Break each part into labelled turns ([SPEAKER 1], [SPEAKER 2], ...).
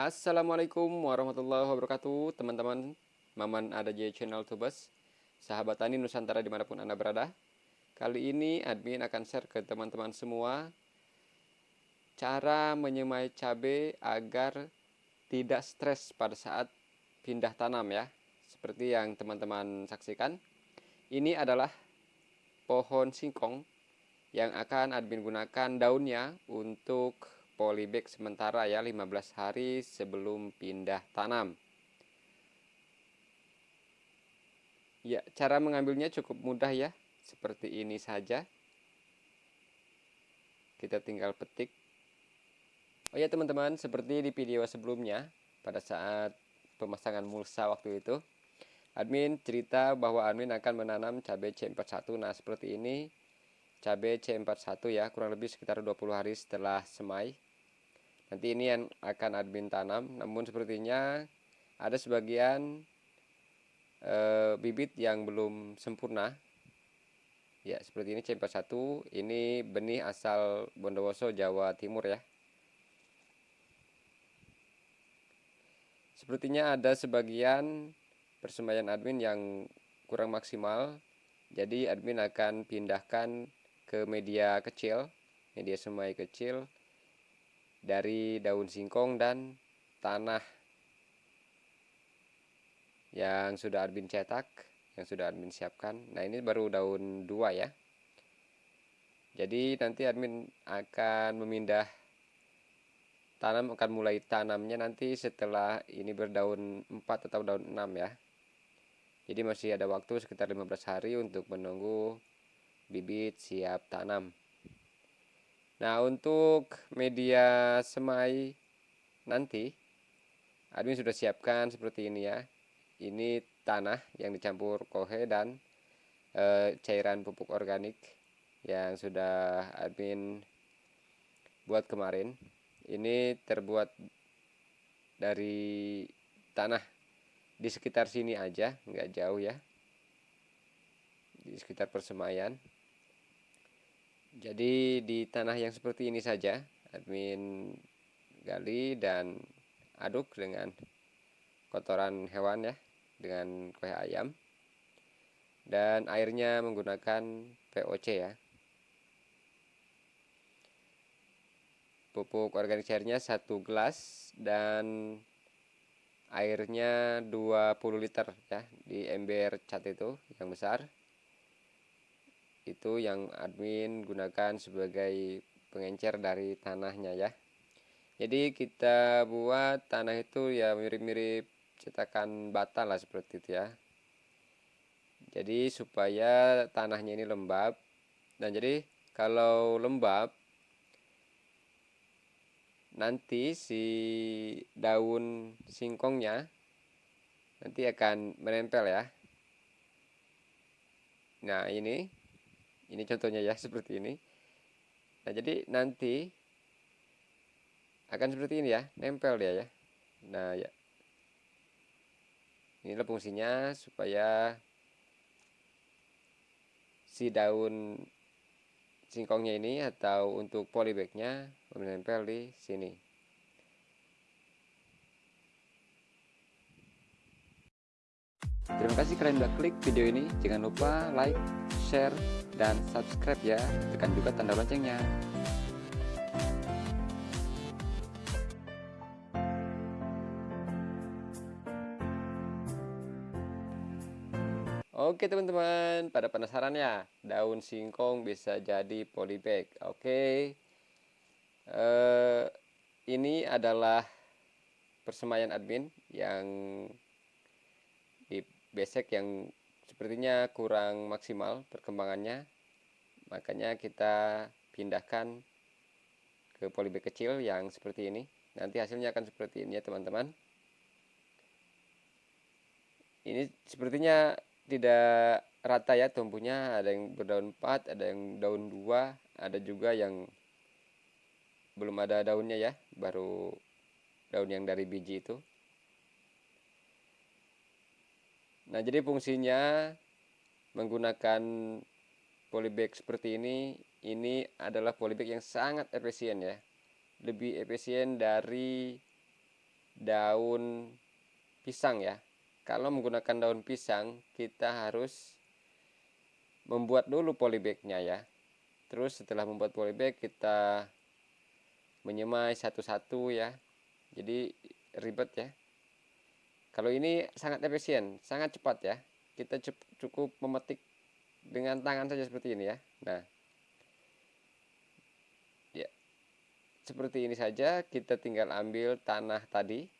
[SPEAKER 1] Assalamualaikum warahmatullahi wabarakatuh Teman-teman. Maman ada J Channel Tubes Sahabat Tani Nusantara di mana pun Anda berada. Kali ini admin akan share ke teman-teman semua Cara menyemai cabai agar tidak stres pada saat pindah tanam ya Seperti yang teman-teman saksikan. Ini adalah pohon singkong yang akan admin gunakan daunnya untuk polybag sementara ya 15 hari sebelum pindah tanam. Ya, cara mengambilnya cukup mudah ya. Seperti ini saja. Kita tinggal petik. Oh ya teman-teman, seperti di video sebelumnya pada saat pemasangan mulsa waktu itu, admin cerita bahwa admin akan menanam cabai C41. Nah, seperti ini cabai C41 ya, kurang lebih sekitar 20 hari setelah semai nanti ini yang akan admin tanam. Namun sepertinya ada sebagian e, bibit yang belum sempurna. Ya seperti ini C41 ini benih asal Bondowoso Jawa Timur ya. Sepertinya ada sebagian persembahan admin yang kurang maksimal. Jadi admin akan pindahkan ke media kecil media semai kecil dari daun singkong dan tanah yang sudah admin cetak yang sudah admin siapkan. Nah ini baru daun dua ya. Jadi nanti admin akan memindah tanam akan mulai tanamnya nanti setelah ini berdaun 4 atau daun 6 ya. Jadi masih ada waktu sekitar 15 hari untuk menunggu bibit siap tanam Nah, untuk media semai nanti admin sudah siapkan seperti ini ya. Ini tanah yang dicampur kohe dan e, cairan pupuk organik yang sudah admin buat kemarin. Ini terbuat dari tanah di sekitar sini aja, nggak jauh ya. Di sekitar persemaian jadi di tanah yang seperti ini saja admin gali dan aduk dengan kotoran hewan ya dengan kue ayam. Dan airnya menggunakan POC ya. Pupuk organik cairnya satu gelas dan airnya 20 liter ya di ember cat itu yang besar itu yang admin gunakan sebagai pengencer dari tanahnya ya. Jadi kita buat tanah itu ya mirip-mirip cetakan bata lah seperti itu ya. Jadi supaya tanahnya ini lembab. Dan jadi kalau lembab nanti si daun singkongnya nanti akan menempel ya. Nah ini ini contohnya ya seperti ini. Nah jadi nanti akan seperti ini ya nempel dia ya. Nah ya. Inilah fungsinya supaya si daun singkongnya ini atau untuk polybagnya menempel di sini Terima kasih kalian udah klik video ini. Jangan lupa like, share, dan subscribe ya. Tekan juga tanda loncengnya. Oke teman-teman, pada penasaran ya, daun singkong bisa jadi polybag. Oke, uh, ini adalah persemaian admin yang besek yang sepertinya kurang maksimal perkembangannya. Makanya kita pindahkan ke polybag kecil yang seperti ini. Nanti hasilnya akan seperti ini ya teman-teman. Ini sepertinya tidak rata ya tumbuhnya. Ada yang berdaun 4 ada yang daun 2 ada juga yang belum ada daunnya ya. Baru daun yang dari biji itu Nah, jadi fungsinya menggunakan polybag seperti ini, ini adalah polybag yang sangat efisien ya. Lebih efisien dari daun pisang ya. Kalau menggunakan daun pisang kita harus membuat dulu polybagnya ya. Terus setelah membuat polybag kita menyemai satu-satu ya. Jadi ribet ya kalau ini sangat efisien sangat cepat ya. Kita cukup memetik dengan tangan saja seperti ini ya. Nah. Ya. Seperti ini saja kita tinggal ambil tanah tadi.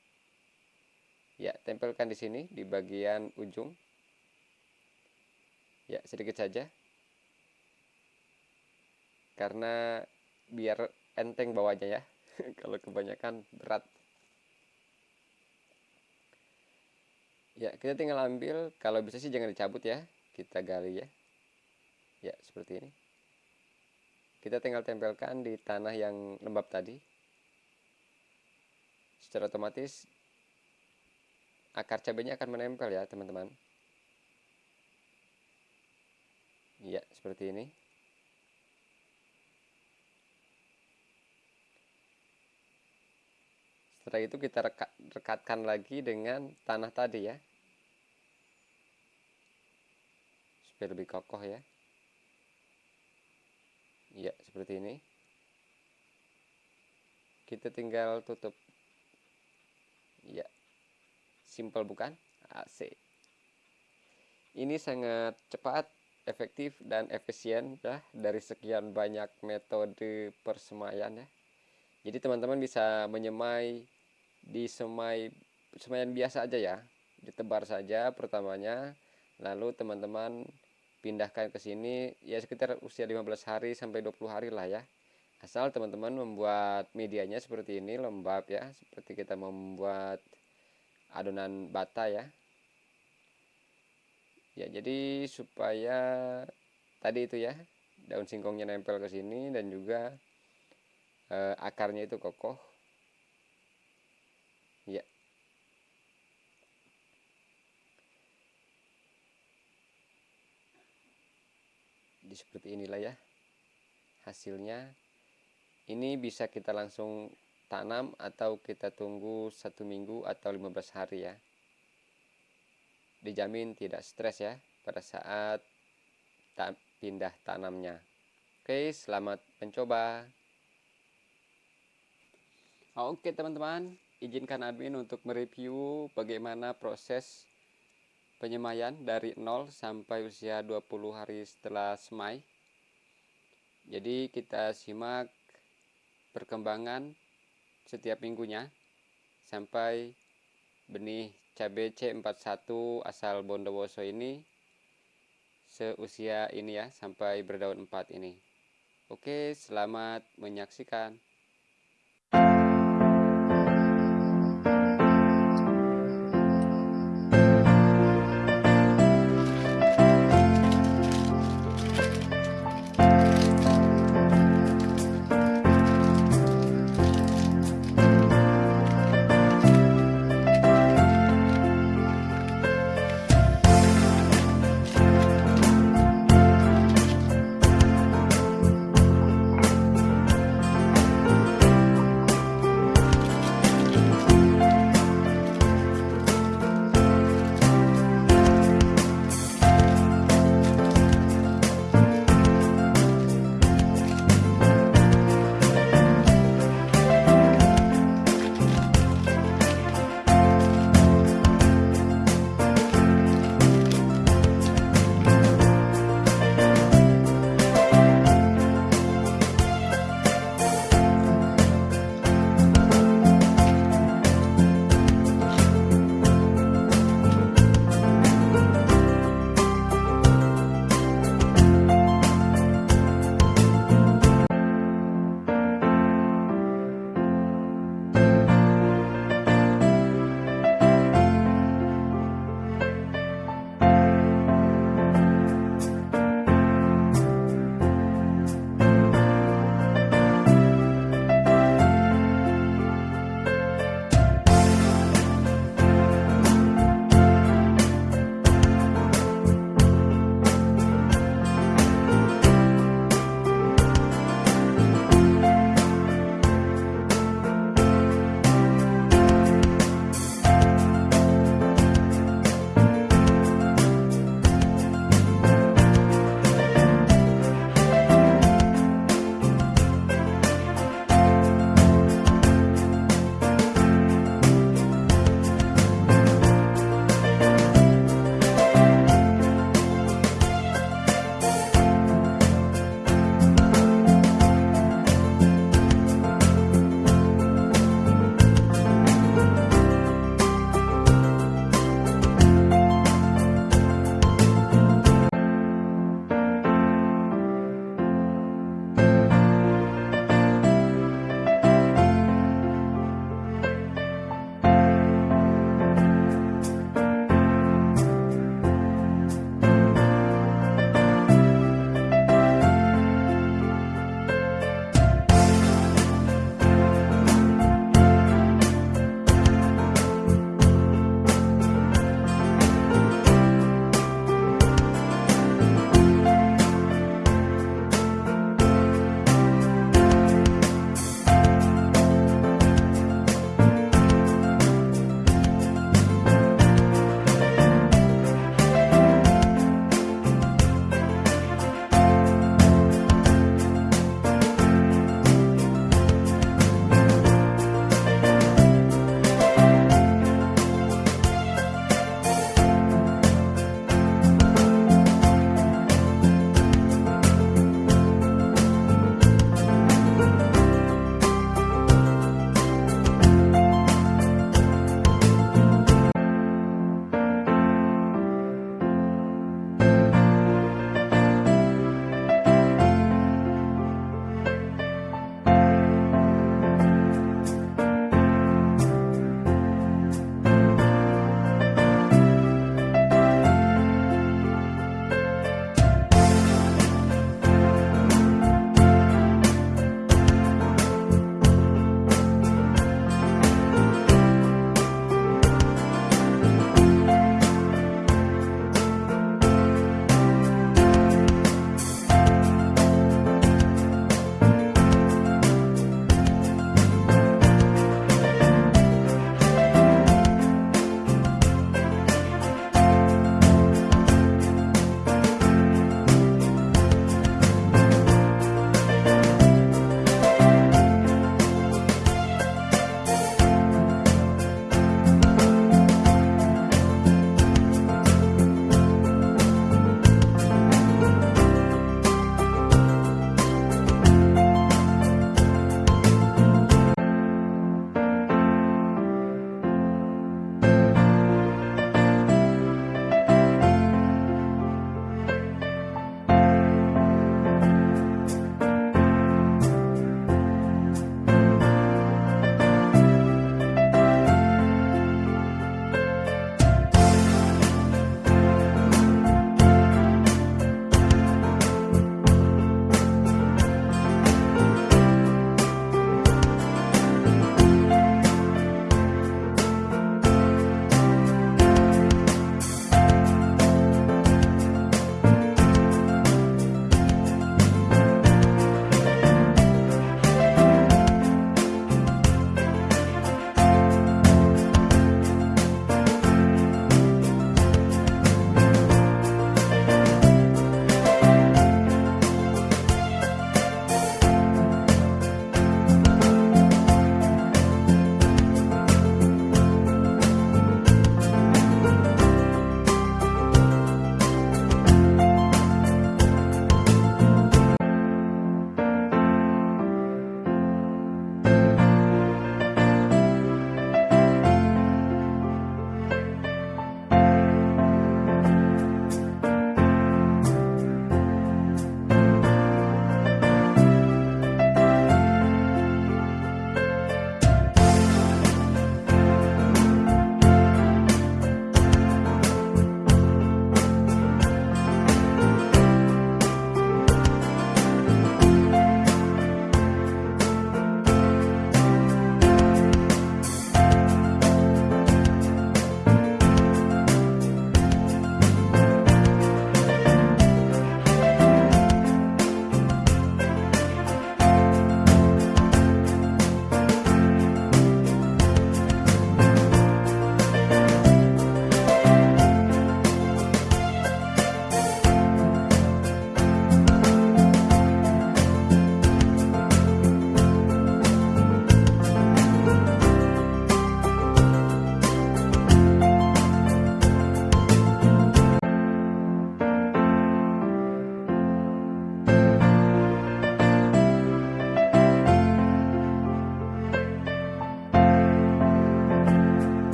[SPEAKER 1] Ya tempelkan di sini di bagian ujung. Ya sedikit saja. Karena biar enteng bawahnya ya. Kalau kebanyakan berat ya kita tinggal ambil. Kalau bisa sih jangan dicabut ya. Kita gali ya. Ya seperti ini. Kita tinggal tempelkan di tanah yang lembab tadi. Secara otomatis akar cabenya akan menempel ya teman-teman. Ya seperti ini. Setelah itu kita rekat, rekatkan lagi dengan tanah tadi ya supaya lebih kokoh ya. Ya seperti ini. Kita tinggal tutup. Ya simple bukan? AC ini sangat cepat efektif dan efisien ya dari sekian banyak metode persemaian ya. Jadi teman-teman bisa menyemai di semai semayan biasa aja ya. Ditebar saja pertamanya lalu teman-teman pindahkan ke sini ya sekitar usia 15 hari sampai 20 hari lah ya. Asal teman-teman membuat medianya seperti ini lembab ya seperti kita membuat adonan bata ya. Ya jadi supaya tadi itu ya daun singkongnya nempel ke sini dan juga eh, akarnya itu kokoh ya jadi seperti inilah ya. Hasilnya ini bisa kita langsung tanam atau kita tunggu satu minggu atau 15 hari ya. Dijamin tidak stres ya pada saat tak pindah tanamnya. Oke selamat mencoba. Oke teman-teman izinkan admin untuk mereview bagaimana proses penyemaian dari 0 sampai usia 20 hari setelah semai. Jadi kita simak perkembangan setiap minggunya sampai benih cabai C41 asal Bondowoso ini seusia ini ya sampai berdaun 4 ini. Oke, selamat menyaksikan.